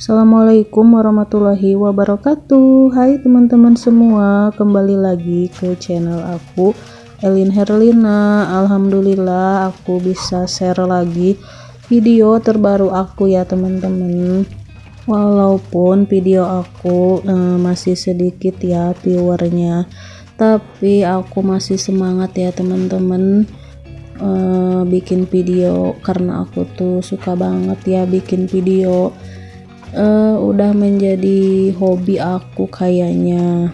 Assalamualaikum warahmatullahi wabarakatuh. Hai teman-teman semua Kembali lagi ke channel aku Elin Herlina. Alhamdulillah aku bisa share lagi Video terbaru aku ya teman-teman. Walaupun video aku eh, masih sedikit ya viewernya Tapi aku masih semangat ya teman-teman. Uh, bikin video karena aku tuh suka banget ya bikin video uh, udah menjadi hobi aku kayaknya.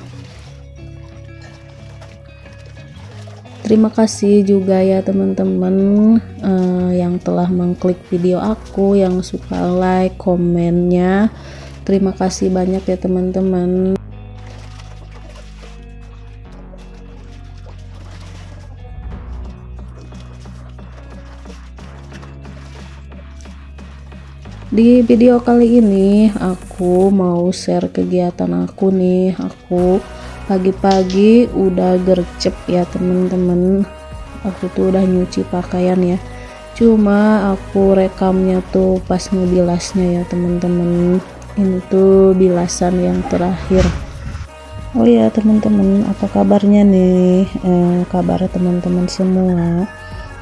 Terima kasih juga ya teman-teman uh, yang telah mengklik video aku yang suka like komennya. Terima kasih banyak ya teman-teman di video kali ini aku mau share kegiatan aku nih. Aku pagi-pagi udah gercep ya temen-temen. Aku tuh udah nyuci pakaian ya. Cuma aku rekamnya tuh pas ngebilasnya ya temen-temen. Ini tuh bilasan yang terakhir. Oh ya teman-teman apa kabarnya nih? Eh, kabar teman-teman semua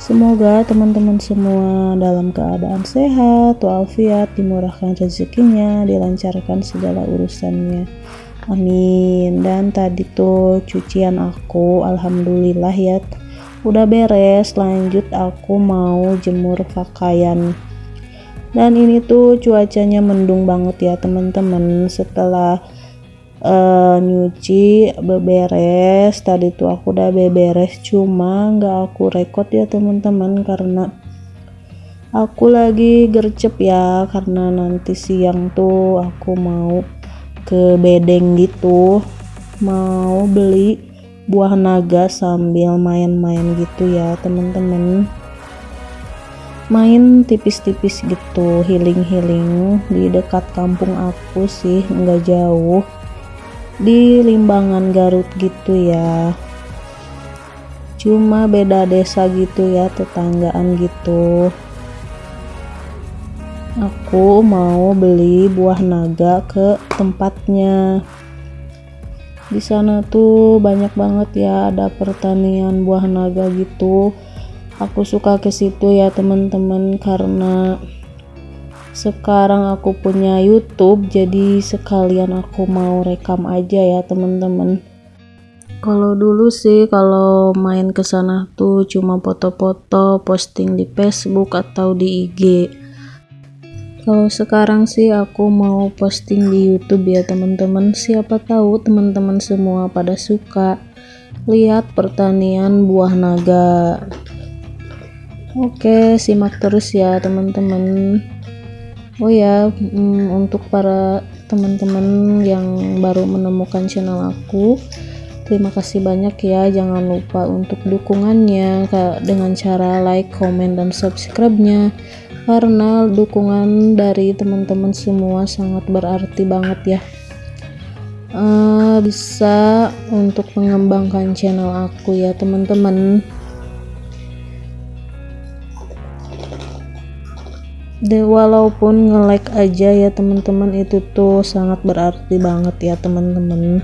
Semoga teman-teman semua dalam keadaan sehat, walafiat, dimurahkan rezekinya, dilancarkan segala urusannya. Amin. Dan tadi tuh cucian aku, alhamdulillah ya, udah beres. Lanjut aku mau jemur pakaian. Dan ini tuh cuacanya mendung banget ya teman-teman. Setelah uh, nyuci beberes. Tadi tuh aku udah beberes cuma nggak aku rekod ya teman-teman karena aku lagi gercep ya karena nanti siang tuh aku mau ke bedeng gitu. Mau beli buah naga sambil main-main gitu ya teman-teman. Main tipis-tipis gitu healing-healing di dekat kampung aku sih nggak jauh di Limbangan Garut gitu ya. Cuma beda desa gitu ya tetanggaan gitu. Aku mau beli buah naga ke tempatnya. Di sana tuh banyak banget ya ada pertanian buah naga gitu. Aku suka ke situ ya teman-teman karena sekarang aku punya YouTube jadi sekalian aku mau rekam aja ya teman-teman. Kalau dulu sih kalau main ke sana tuh cuma foto-foto posting di Facebook atau di IG kalau sekarang sih aku mau posting di YouTube ya teman-teman. Siapa tahu teman-teman semua pada suka. Lihat pertanian buah naga. Oke simak terus ya teman-teman oh ya um, untuk para teman-teman yang baru menemukan channel aku terima kasih banyak ya. Jangan lupa untuk dukungannya dengan cara like comment dan subscribe nya karena dukungan dari teman-teman semua sangat berarti banget ya. Uh, bisa untuk mengembangkan channel aku ya teman-teman walaupun nge-like aja ya teman-teman. Itu tuh sangat berarti banget ya teman-teman.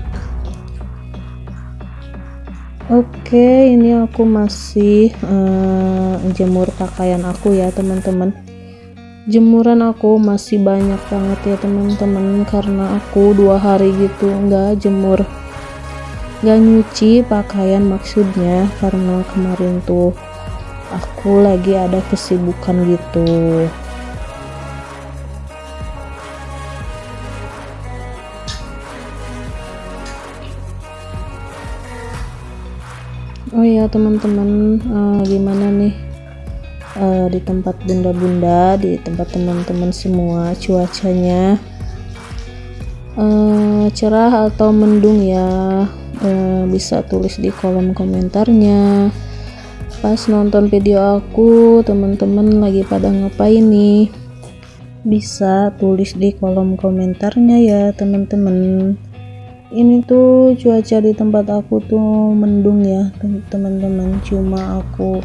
Oke ini aku masih uh, jemur pakaian aku ya teman-teman. Jemuran aku masih banyak banget ya teman-teman. Karena aku dua hari gitu nggak jemur. Nggak nyuci pakaian maksudnya karena kemarin tuh aku lagi ada kesibukan gitu oh ya teman-teman uh, gimana nih? Uh, di tempat bunda-bunda di tempat teman-teman semua cuacanya uh, cerah atau mendung ya? Uh, bisa tulis di kolom komentarnya. Pas nonton video aku teman-teman lagi pada ngapain nih? Bisa tulis di kolom komentarnya ya teman-teman ini tuh cuaca di tempat aku tuh mendung ya teman-teman. Cuma aku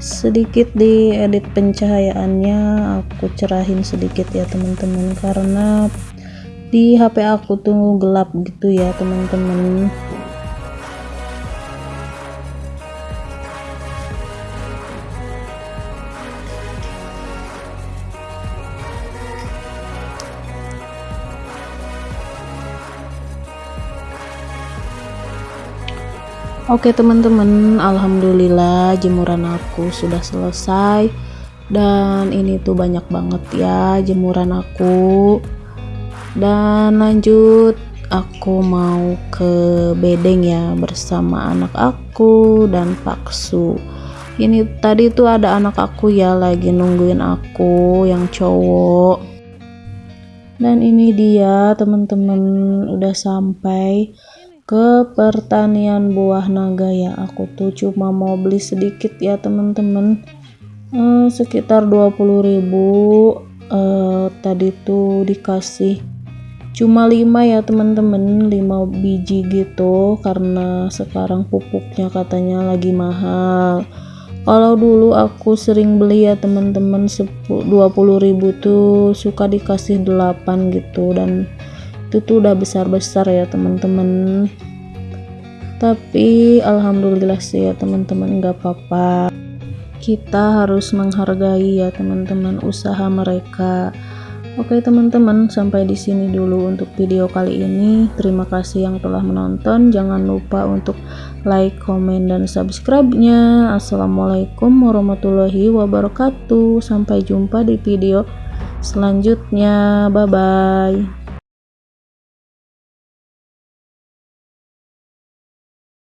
sedikit di edit pencahayaannya aku cerahin sedikit ya teman-teman. Karena di HP aku tuh gelap gitu ya teman-teman Oke teman-teman, alhamdulillah jemuran aku sudah selesai dan ini tuh banyak banget ya jemuran aku. Dan lanjut aku mau ke bedeng ya bersama anak aku dan Paksu. Ini tadi tuh ada anak aku ya lagi nungguin aku yang cowok. Dan ini dia teman-teman udah sampai ke pertanian buah naga ya. Aku tuh cuma mau beli sedikit ya teman-teman. Eh, sekitar 20.000 eh, tadi tuh dikasih cuma 5 ya teman-teman. 5 biji gitu karena sekarang pupuknya katanya lagi mahal. Kalau dulu aku sering beli ya teman-teman 20.000 tuh suka dikasih 8 gitu. Dan itu tuh udah besar-besar ya teman-teman tapi alhamdulillah sih ya teman-teman nggak apa-apa kita harus menghargai ya teman-teman usaha mereka Oke teman-teman, sampai di sini dulu untuk video kali ini. Terima kasih yang telah menonton. Jangan lupa untuk like, komen, dan subscribe-nya. Assalamualaikum warahmatullahi wabarakatuh. Sampai jumpa di video selanjutnya. Bye bye.